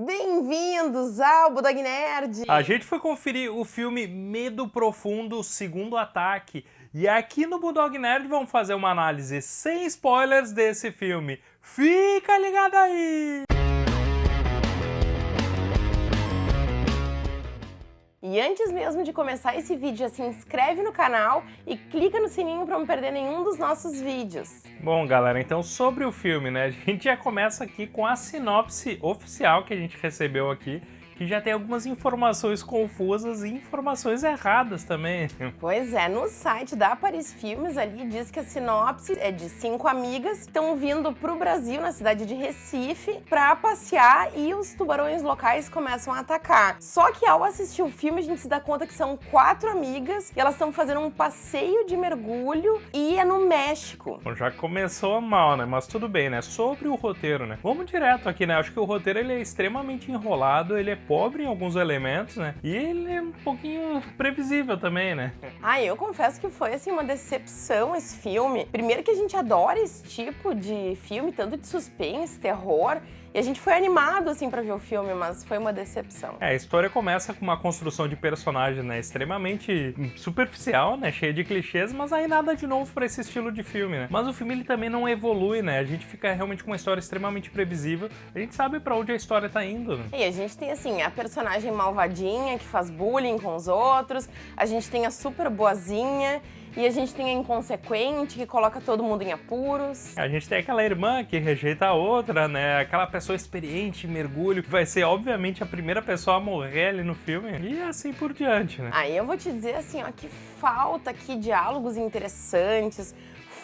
Bem-vindos ao Budog Nerd! A gente foi conferir o filme Medo Profundo, Segundo Ataque. E aqui no Bulldog Nerd vamos fazer uma análise sem spoilers desse filme. Fica ligado aí! E antes mesmo de começar esse vídeo, já se inscreve no canal e clica no sininho para não perder nenhum dos nossos vídeos. Bom, galera, então sobre o filme, né? A gente já começa aqui com a sinopse oficial que a gente recebeu aqui que já tem algumas informações confusas e informações erradas também. Pois é, no site da Paris Filmes ali diz que a sinopse é de cinco amigas que estão vindo pro Brasil, na cidade de Recife, pra passear e os tubarões locais começam a atacar. Só que ao assistir o filme a gente se dá conta que são quatro amigas e elas estão fazendo um passeio de mergulho e é no México. Bom, já começou mal, né? Mas tudo bem, né? Sobre o roteiro, né? Vamos direto aqui, né? Acho que o roteiro ele é extremamente enrolado, ele é pobre em alguns elementos, né? E ele é um pouquinho previsível também, né? Ah, eu confesso que foi assim uma decepção esse filme. Primeiro que a gente adora esse tipo de filme, tanto de suspense, terror, e a gente foi animado, assim, pra ver o filme, mas foi uma decepção. É, a história começa com uma construção de personagem, né, extremamente superficial, né, cheia de clichês, mas aí nada de novo pra esse estilo de filme, né. Mas o filme, ele também não evolui, né, a gente fica realmente com uma história extremamente previsível, a gente sabe pra onde a história tá indo, né. E a gente tem, assim, a personagem malvadinha que faz bullying com os outros, a gente tem a super boazinha, e a gente tem a inconsequente, que coloca todo mundo em apuros. A gente tem aquela irmã que rejeita a outra, né? Aquela pessoa experiente mergulho, que vai ser, obviamente, a primeira pessoa a morrer ali no filme. E assim por diante, né? Aí eu vou te dizer assim, ó, que falta aqui diálogos interessantes,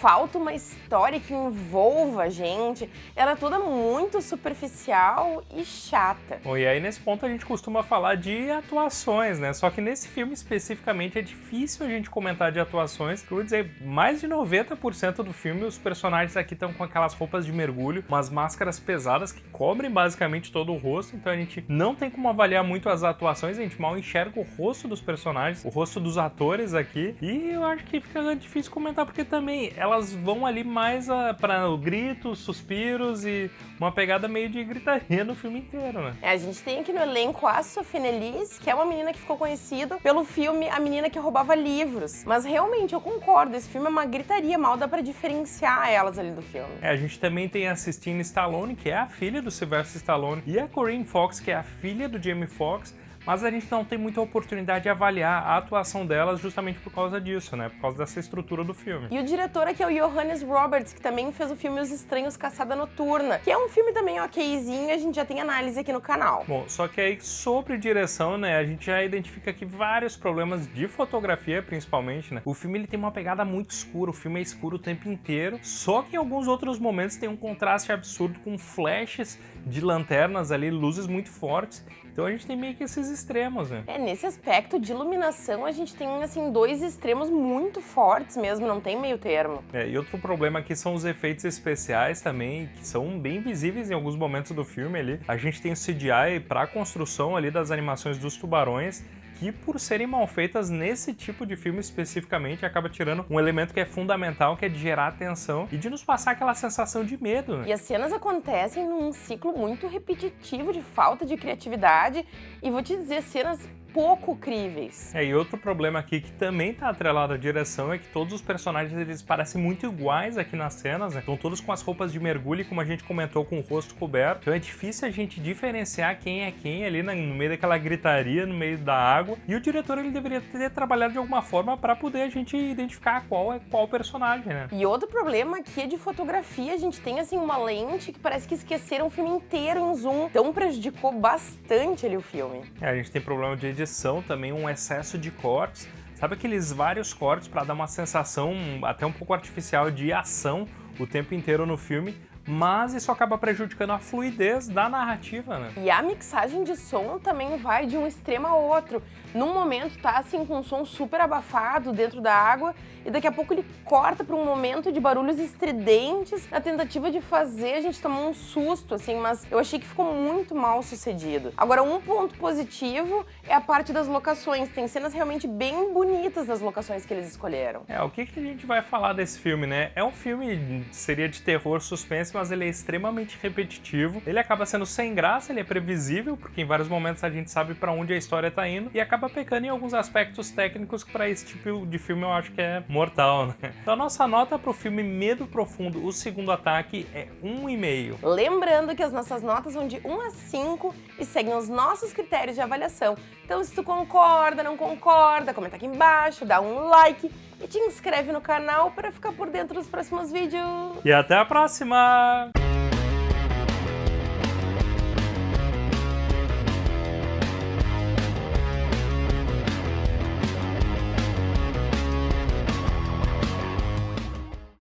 falta uma história que envolva a gente. Ela é toda muito superficial e chata. Bom, e aí nesse ponto a gente costuma falar de atuações, né? Só que nesse filme especificamente é difícil a gente comentar de atuações. Eu vou dizer, mais de 90% do filme os personagens aqui estão com aquelas roupas de mergulho, umas máscaras pesadas que cobrem basicamente todo o rosto, então a gente não tem como avaliar muito as atuações, a gente mal enxerga o rosto dos personagens, o rosto dos atores aqui, e eu acho que fica difícil comentar porque também ela elas vão ali mais para gritos, suspiros e uma pegada meio de gritaria no filme inteiro, né? É, a gente tem aqui no elenco a Sophie Elise, que é uma menina que ficou conhecida pelo filme A Menina que Roubava Livros. Mas realmente, eu concordo, esse filme é uma gritaria, mal dá pra diferenciar elas ali do filme. É, a gente também tem a Sistine Stallone, que é a filha do Sylvester Stallone, e a Corinne Fox, que é a filha do Jamie Foxx, mas a gente não tem muita oportunidade de avaliar a atuação delas justamente por causa disso, né? Por causa dessa estrutura do filme. E o diretor aqui é o Johannes Roberts, que também fez o filme Os Estranhos Caçada Noturna, que é um filme também okzinho, a gente já tem análise aqui no canal. Bom, só que aí sobre direção, né, a gente já identifica aqui vários problemas de fotografia, principalmente, né? O filme ele tem uma pegada muito escura, o filme é escuro o tempo inteiro, só que em alguns outros momentos tem um contraste absurdo com flashes de lanternas ali, luzes muito fortes, então a gente tem meio que esses extremos, né? É, nesse aspecto de iluminação a gente tem, assim, dois extremos muito fortes mesmo, não tem meio termo. É, e outro problema aqui são os efeitos especiais também, que são bem visíveis em alguns momentos do filme ali. A gente tem o CGI para a construção ali das animações dos tubarões, que por serem mal feitas nesse tipo de filme especificamente, acaba tirando um elemento que é fundamental, que é de gerar atenção e de nos passar aquela sensação de medo. Né? E as cenas acontecem num ciclo muito repetitivo de falta de criatividade e vou te dizer, cenas pouco críveis. É, e outro problema aqui que também está atrelado à direção é que todos os personagens eles parecem muito iguais aqui nas cenas, né? Estão todos com as roupas de mergulho, como a gente comentou, com o rosto coberto. Então é difícil a gente diferenciar quem é quem ali no meio daquela gritaria, no meio da água. E o diretor ele deveria ter trabalhado de alguma forma para poder a gente identificar qual é qual personagem, né? E outro problema aqui é de fotografia. A gente tem assim uma lente que parece que esqueceram o filme inteiro em zoom. Então prejudicou bastante ali o filme. É, a gente tem problema de também um excesso de cortes. Sabe aqueles vários cortes para dar uma sensação até um pouco artificial de ação o tempo inteiro no filme? Mas isso acaba prejudicando a fluidez da narrativa, né? E a mixagem de som também vai de um extremo a outro. Num momento tá assim com um som super abafado dentro da água e daqui a pouco ele corta para um momento de barulhos estridentes na tentativa de fazer a gente tomar um susto, assim, mas eu achei que ficou muito mal sucedido. Agora, um ponto positivo é a parte das locações. Tem cenas realmente bem bonitas das locações que eles escolheram. É, o que, que a gente vai falar desse filme, né? É um filme, seria de terror suspense, mas ele é extremamente repetitivo. Ele acaba sendo sem graça, ele é previsível, porque em vários momentos a gente sabe para onde a história tá indo, e acaba pecando em alguns aspectos técnicos que para esse tipo de filme eu acho que é mortal, né? Então a nossa nota pro filme Medo Profundo, o segundo ataque, é 1,5. Lembrando que as nossas notas vão de 1 a 5 e seguem os nossos critérios de avaliação. Então se tu concorda, não concorda, comenta aqui embaixo, dá um like e te inscreve no canal para ficar por dentro dos próximos vídeos. E até a próxima!